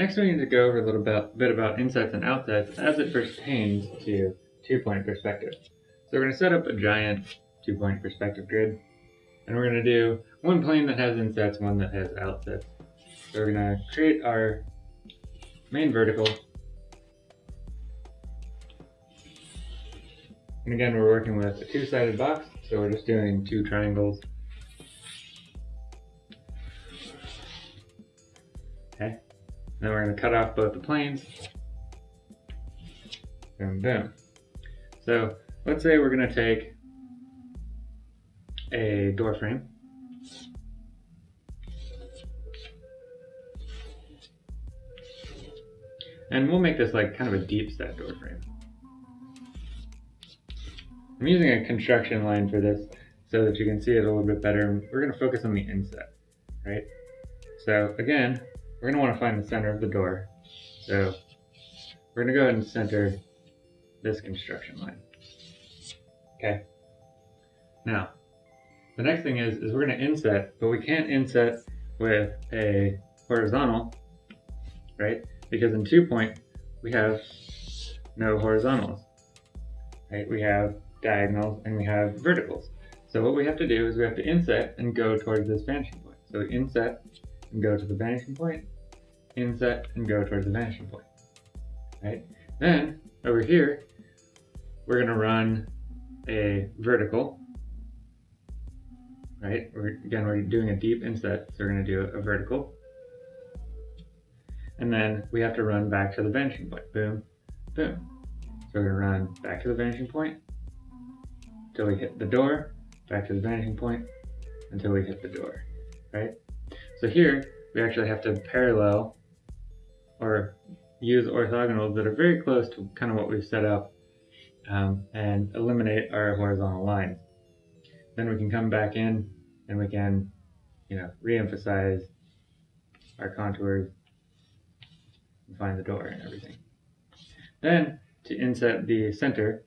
Next we need to go over a little bit, bit about insets and outsets as it pertains to two-point perspective. So we're going to set up a giant two-point perspective grid, and we're going to do one plane that has insets, one that has outsets. So we're going to create our main vertical. And again, we're working with a two-sided box, so we're just doing two triangles. Okay. Then we're going to cut off both the planes. Boom, boom. So let's say we're going to take a door frame. And we'll make this like kind of a deep set door frame. I'm using a construction line for this so that you can see it a little bit better. We're going to focus on the inset, right? So again, we're going to want to find the center of the door. So we're going to go ahead and center this construction line. Okay. Now, the next thing is, is we're going to inset, but we can't inset with a horizontal, right? Because in two point, we have no horizontals, right? We have diagonals and we have verticals. So what we have to do is we have to inset and go towards this vanishing point. So inset and go to the vanishing point, inset and go towards the vanishing point, right? Then over here, we're gonna run a vertical, right? We're, again, we're doing a deep inset, so we're gonna do a vertical. And then we have to run back to the vanishing point, boom, boom. So we're gonna run back to the vanishing point until we hit the door, back to the vanishing point until we hit the door, right? So here, we actually have to parallel or use orthogonals that are very close to kind of what we've set up um, and eliminate our horizontal lines. Then we can come back in and we can, you know, re-emphasize our contours and find the door and everything. Then to inset the center,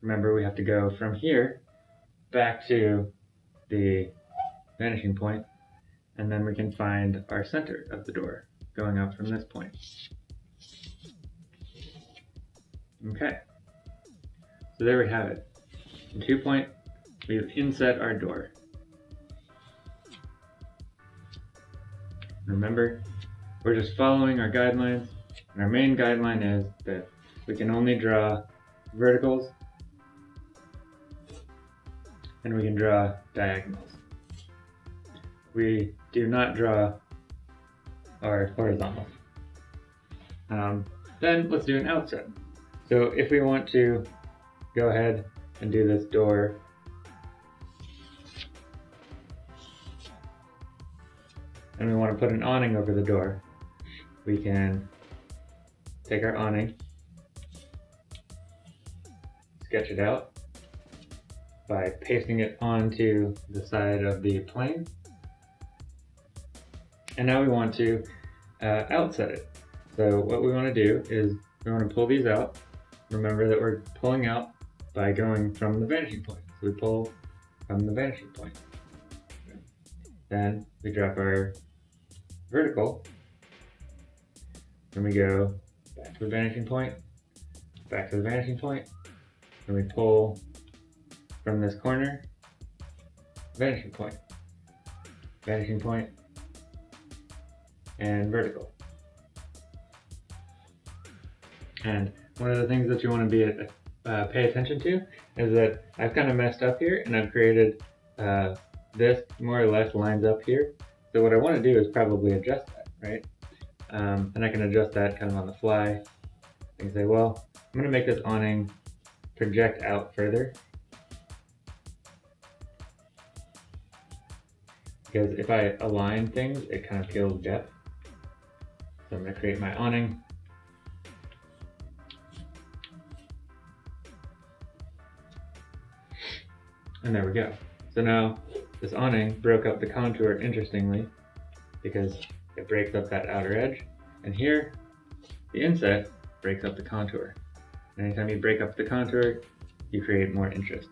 remember we have to go from here back to the vanishing point and then we can find our center of the door going up from this point. Okay, so there we have it. In two point, we've inset our door. Remember, we're just following our guidelines, and our main guideline is that we can only draw verticals and we can draw diagonals. We do not draw our horizontal. Um, then let's do an outset. So if we want to go ahead and do this door and we want to put an awning over the door, we can take our awning, sketch it out, by pasting it onto the side of the plane. And now we want to uh, outset it. So what we want to do is we want to pull these out. Remember that we're pulling out by going from the vanishing point. So we pull from the vanishing point. Then we drop our vertical. Then we go back to the vanishing point, back to the vanishing point. Then we pull from this corner, vanishing point, vanishing point, and vertical. And one of the things that you want to be uh, pay attention to is that I've kind of messed up here and I've created uh, this more or less lines up here. So what I want to do is probably adjust that, right? Um, and I can adjust that kind of on the fly. I can say, well, I'm going to make this awning project out further because if I align things, it kind of kills depth. So I'm going to create my awning. And there we go. So now this awning broke up the contour interestingly because it breaks up that outer edge. And here, the inset breaks up the contour. And anytime you break up the contour, you create more interest.